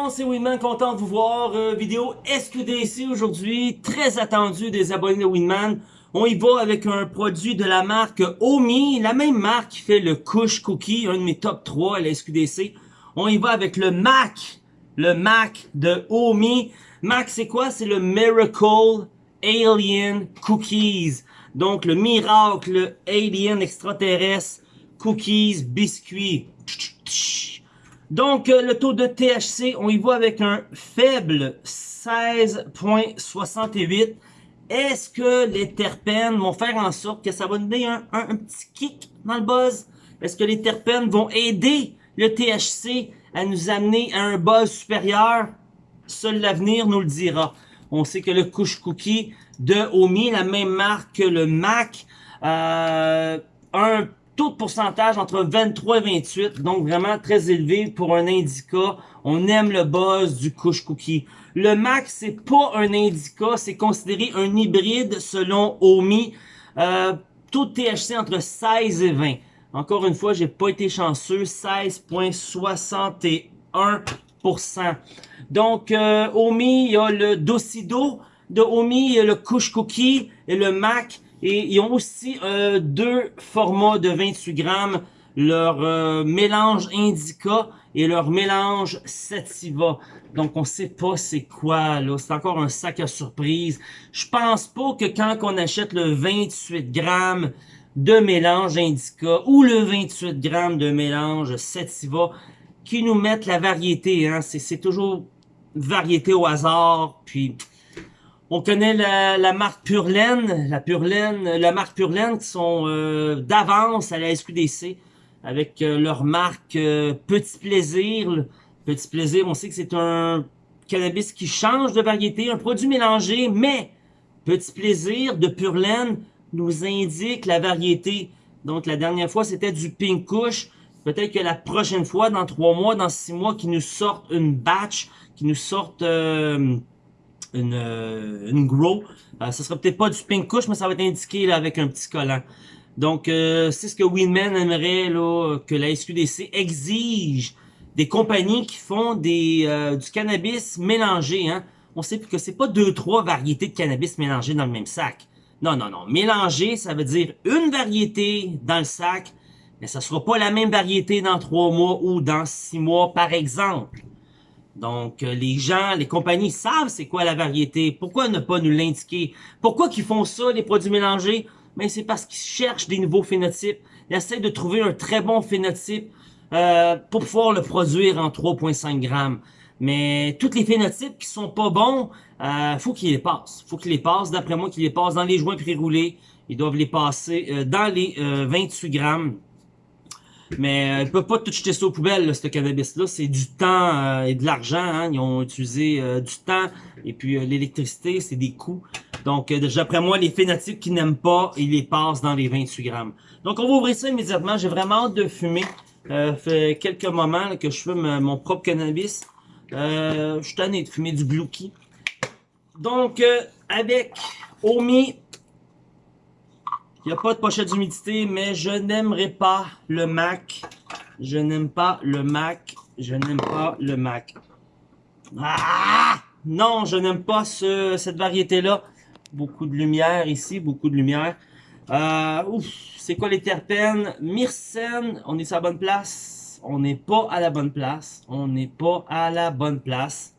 monde, c'est Winman, content de vous voir. Euh, vidéo SQDC aujourd'hui, très attendu des abonnés de Winman. On y va avec un produit de la marque Omi, la même marque qui fait le Kush Cookie, un de mes top 3 à la SQDC. On y va avec le Mac, le Mac de Omi. Mac, c'est quoi? C'est le Miracle Alien Cookies. Donc, le miracle alien extraterrestre, cookies, biscuits. Donc, euh, le taux de THC, on y va avec un faible 16.68. Est-ce que les terpènes vont faire en sorte que ça va donner un, petit kick dans le buzz? Est-ce que les terpènes vont aider le THC à nous amener à un buzz supérieur? Seul l'avenir nous le dira. On sait que le Kush Cookie de Omi, la même marque que le Mac, euh, un taux de pourcentage entre 23 et 28, donc vraiment très élevé pour un indica. On aime le buzz du Kush Cookie. Le Mac, c'est pas un indica, c'est considéré un hybride selon Omi. Euh, taux de THC entre 16 et 20. Encore une fois, j'ai pas été chanceux, 16.61%. Donc, euh, Omi, il y a le Docido de Omi, il y a le Kush Cookie et le Mac. Et ils ont aussi euh, deux formats de 28 grammes, leur euh, mélange Indica et leur mélange Sativa. Donc on sait pas c'est quoi là, c'est encore un sac à surprise. Je pense pas que quand on achète le 28 grammes de mélange Indica ou le 28 grammes de mélange Sativa, qui nous mettent la variété. Hein. C'est toujours variété au hasard, puis on connaît la, marque Purlaine, la Purlaine, la marque Purlaine qui sont euh, d'avance à la SQDC avec euh, leur marque euh, Petit Plaisir. Petit Plaisir, on sait que c'est un cannabis qui change de variété, un produit mélangé, mais Petit Plaisir de Purlaine nous indique la variété. Donc la dernière fois, c'était du Pink Kush. Peut-être que la prochaine fois, dans trois mois, dans six mois, qu'ils nous sortent une batch, qu'ils nous sortent une, euh, une grow. Euh, ça sera peut-être pas du pink kush, mais ça va être indiqué là, avec un petit collant. Donc, euh, c'est ce que Winman aimerait là, que la SQDC exige des compagnies qui font des euh, du cannabis mélangé. Hein. On sait que c'est pas deux, trois variétés de cannabis mélangées dans le même sac. Non, non, non. Mélanger, ça veut dire une variété dans le sac, mais ça sera pas la même variété dans trois mois ou dans six mois, par exemple. Donc, euh, les gens, les compagnies savent c'est quoi la variété. Pourquoi ne pas nous l'indiquer? Pourquoi qu'ils font ça, les produits mélangés? Mais c'est parce qu'ils cherchent des nouveaux phénotypes. Ils essaient de trouver un très bon phénotype euh, pour pouvoir le produire en 3,5 grammes. Mais tous les phénotypes qui sont pas bons, euh, faut qu'ils les passent. faut qu'ils les passent, d'après moi, qu'ils les passent dans les joints pré-roulés. Ils doivent les passer euh, dans les 28 grammes. Mais euh, ils peuvent pas tout jeter ça aux poubelles, ce cannabis-là. C'est du temps euh, et de l'argent. Hein. Ils ont utilisé euh, du temps et puis euh, l'électricité, c'est des coûts. Donc, d'après moi, les phénotypes qui n'aiment pas, ils les passent dans les 28 grammes. Donc, on va ouvrir ça immédiatement. J'ai vraiment hâte de fumer. Euh, fait quelques moments que je fume mon propre cannabis. je suis tanné de fumer du Blue Donc, avec Omi il n'y a pas de pochette d'humidité, mais je n'aimerais pas le Mac. Je n'aime pas le Mac. Je n'aime pas le Mac. Ah! Non, je n'aime pas ce, cette variété-là. Beaucoup de lumière ici, beaucoup de lumière. Euh, ouf, c'est quoi les terpènes? Myrcène, on est à la bonne place. On n'est pas à la bonne place. On n'est pas à la bonne place.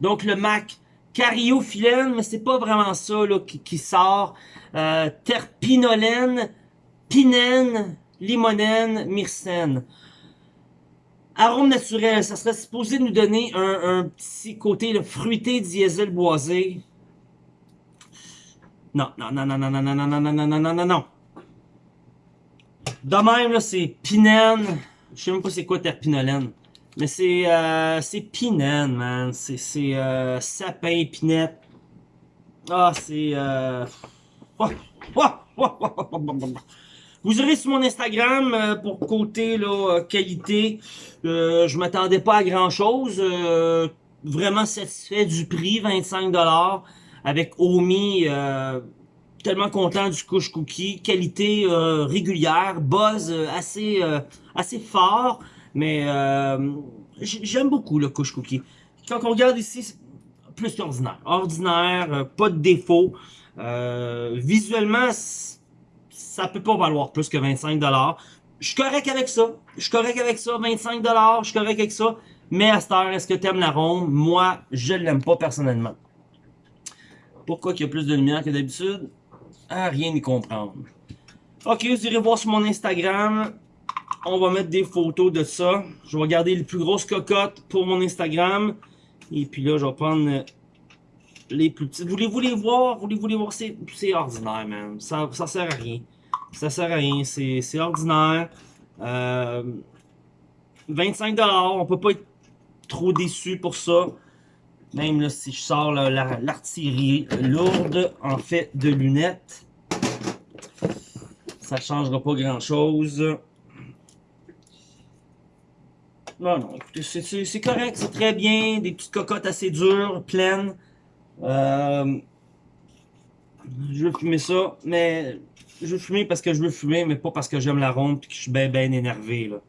Donc le Mac, cariophyllène, mais c'est pas vraiment ça là, qui, sort. Euh, terpinolène, pinène, limonène, myrcène. Arôme naturel, ça serait supposé nous donner un, petit côté le fruité diesel boisé. Non, non, non, non, non, non, non, non, non, non, non, non, non, non. De même, là, c'est pinène. Je sais même pas c'est quoi terpinolène. Mais c'est euh, c'est pinène, man. C'est euh, sapin, pinette. Ah, c'est... Euh... Vous aurez sur mon Instagram euh, pour côté là, euh, qualité. Euh, je m'attendais pas à grand chose. Euh, vraiment satisfait du prix, 25$ avec Omi. tellement content du couche cookie. Qualité régulière, buzz assez assez fort. Mais j'aime beaucoup le couche cookie. Quand on regarde ici, plus qu'ordinaire. Ordinaire, euh, pas de défaut. Euh, visuellement, ça peut pas valoir plus que 25$. Je suis correct avec ça. Je suis correct avec ça. 25$, je suis correct avec ça. Mais à est-ce que tu aimes l'arôme? Moi, je l'aime pas personnellement. Pourquoi qu'il y a plus de lumière que d'habitude? À rien y comprendre. Ok, vous irez voir sur mon Instagram. On va mettre des photos de ça. Je vais regarder les plus grosses cocottes pour mon Instagram. Et puis là, je vais prendre les plus petites. Voulez-vous les voir? Voulez-vous les voir? C'est ordinaire, man. Ça, ça sert à rien. Ça sert à rien. C'est ordinaire. Euh, 25$. On peut pas être trop déçu pour ça. Même si je sors l'artillerie lourde en fait de lunettes, ça changera pas grand chose. Non, non, écoutez, c'est correct, c'est très bien. Des petites cocottes assez dures, pleines. Euh, je veux fumer ça, mais je veux fumer parce que je veux fumer, mais pas parce que j'aime la ronde et que je suis bien, bien énervé. Là.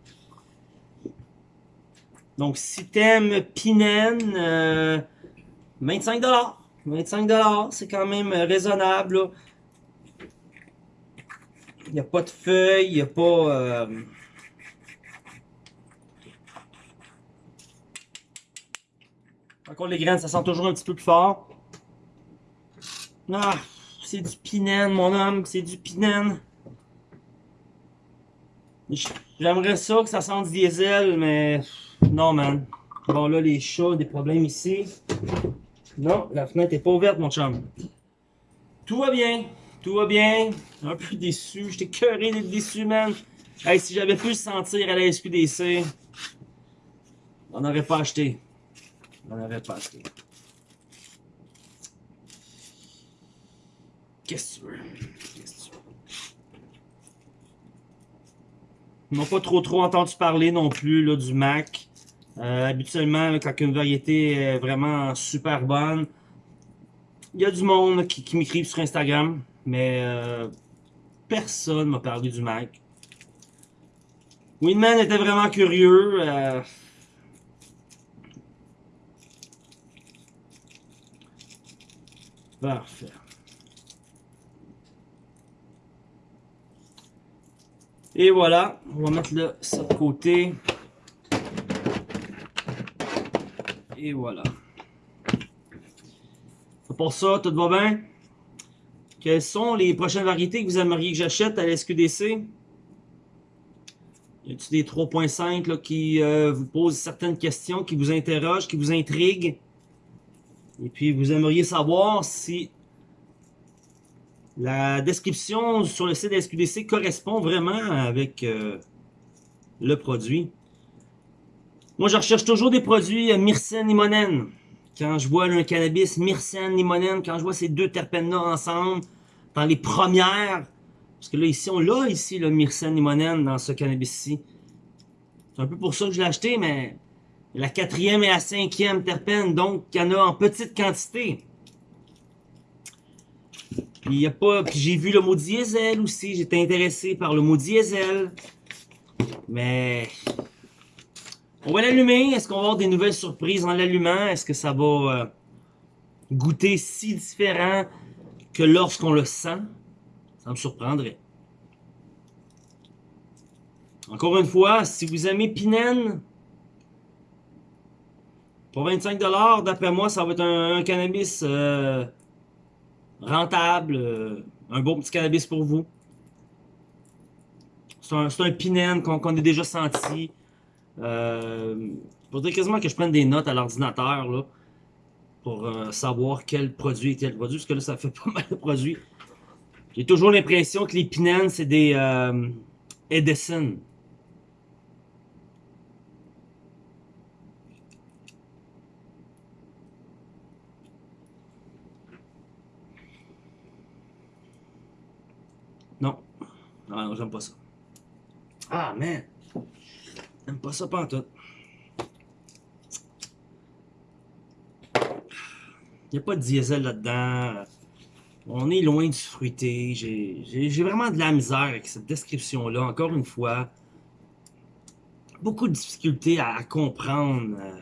Donc, si t'aimes Pinen, euh, 25$. 25$, c'est quand même raisonnable. Il n'y a pas de feuilles, il n'y a pas... Euh... Encore les graines, ça sent toujours un petit peu plus fort. Ah, c'est du pinen, mon homme, c'est du pinen. J'aimerais ça que ça sente diesel, mais non, man. Bon, là, les chats, des problèmes ici. Non, la fenêtre est pas ouverte, mon chum. Tout va bien. Tout va bien. Un peu déçu. J'étais curé d'être déçu, man. Hey, si j'avais pu le sentir à la SQDC, on n'aurait pas acheté. On n'aurait pas acheté. Qu'est-ce que tu veux? Ils n'ont pas trop trop entendu parler non plus là, du Mac. Euh, habituellement, quand une variété est vraiment super bonne, il y a du monde qui, qui m'écrive sur Instagram, mais euh, personne m'a parlé du Mac. Winman était vraiment curieux. Euh, Parfait. Et voilà, on va mettre ça de côté. Et voilà. Pour ça, tout va bien? Quelles sont les prochaines variétés que vous aimeriez que j'achète à la SQDC? Y a-t-il des 3.5 qui euh, vous posent certaines questions, qui vous interrogent, qui vous intriguent? Et puis, vous aimeriez savoir si la description sur le site SQDC correspond vraiment avec euh, le produit. Moi, je recherche toujours des produits euh, myrcène limonène. Quand je vois un cannabis myrcène limonène, quand je vois ces deux terpènes-là ensemble, dans les premières, parce que là, ici, on l'a ici, le myrcène limonène dans ce cannabis-ci. C'est un peu pour ça que je l'ai acheté, mais la quatrième et la cinquième terpène, donc, il y en a en petite quantité. Puis, il y a pas, puis j'ai vu le mot diesel aussi, j'étais intéressé par le mot diesel. Mais on va l'allumer. Est-ce qu'on va avoir des nouvelles surprises en l'allumant? Est-ce que ça va euh, goûter si différent que lorsqu'on le sent? Ça me surprendrait. Encore une fois, si vous aimez Pinen, pour 25$, d'après moi, ça va être un, cannabis euh, rentable, euh, un bon petit cannabis pour vous. C'est un, un Pinen qu'on a déjà senti. Euh, faudrait quasiment que je prenne des notes à l'ordinateur là pour euh, savoir quel produit est quel produit, parce que là, ça fait pas mal de produits. J'ai toujours l'impression que les Pinans, c'est des euh, Edison. Non. Non, non j'aime pas ça. Ah, man! J'aime pas ça pantoute. Il n'y a pas de diesel là-dedans. On est loin du fruité. J'ai vraiment de la misère avec cette description-là. Encore une fois, beaucoup de difficultés à, comprendre. Euh.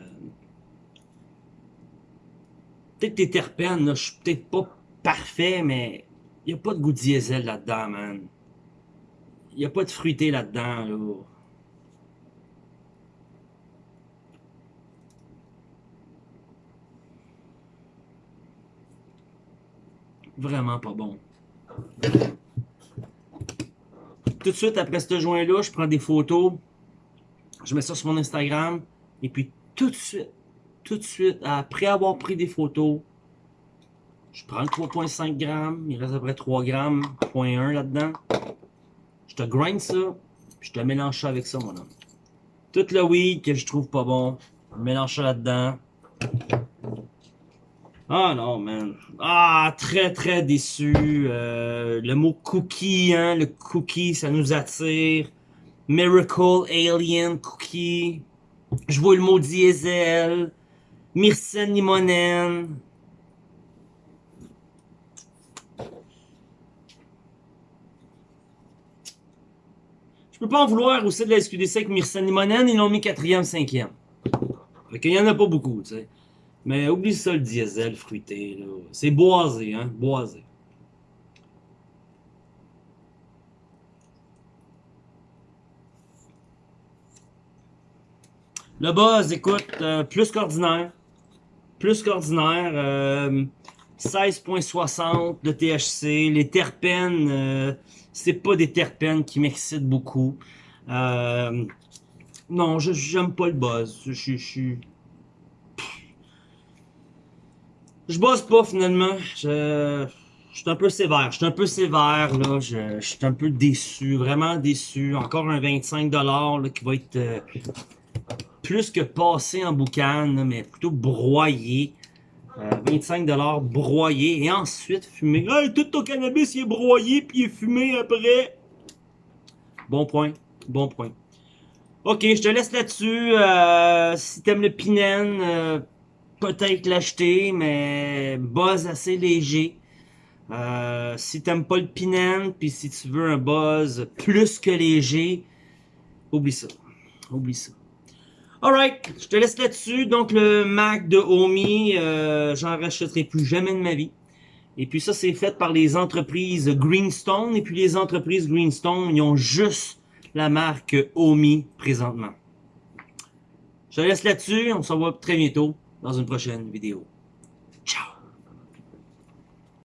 Peut-être tes terpènes, là, je suis peut-être pas parfait, mais n'y a pas de goût diesel là-dedans, man. Il n'y a pas de fruité là-dedans, là. Vraiment pas bon. Tout de suite après ce joint-là, je prends des photos. Je mets ça sur mon Instagram. Et puis tout de suite, tout de suite, après avoir pris des photos, je prends le 3.5 grammes. Il reste à peu près 3 grammes, 0.1 là-dedans. Je te grind ça. Puis je te mélange ça avec ça, mon homme. Tout le weed que je trouve pas bon, je mélange ça là-dedans. Ah non, man. Ah, très, très déçu. Euh, le mot cookie, hein, le cookie, ça nous attire. Miracle Alien Cookie. Je vois le mot diesel. Myrcène limonène. Je peux pas en vouloir aussi de la SQDC avec Myrcène limonène. Ils l'ont mis quatrième, cinquième. Fait qu'il y en a pas beaucoup, tu sais. Mais oublie ça le diesel fruité, là. C'est boisé, hein, boisé. Le buzz, écoute, euh, plus qu'ordinaire. Plus qu'ordinaire. 16.60 euh, de THC. Les terpènes, euh, c'est pas des terpènes qui m'excitent beaucoup. non, j'aime pas le buzz. Je suis je bosse pas finalement. Je, je suis un peu sévère. Je suis un peu sévère là. Je, suis un peu déçu, vraiment déçu. Encore un 25$ là, qui va être euh, plus que passé en boucan, mais plutôt broyé. 25$ euh, broyé et ensuite fumé. Hey, tout ton cannabis il est broyé puis il est fumé après. Bon point, bon point. Ok, je te laisse là-dessus. Euh, si t'aimes le pinen, peut-être l'acheter, mais buzz assez léger. Euh, si t'aimes pas le Pinan, puis si tu veux un buzz plus que léger, oublie ça. Oublie ça. Alright, je te laisse là-dessus. Donc le Mac de Omi, euh, j'en rachèterai plus jamais de ma vie. Et puis ça, c'est fait par les entreprises Greenstone. Et puis les entreprises Greenstone, ils ont juste la marque Omi présentement. Je te laisse là-dessus. On se revoit très bientôt dans une prochaine vidéo.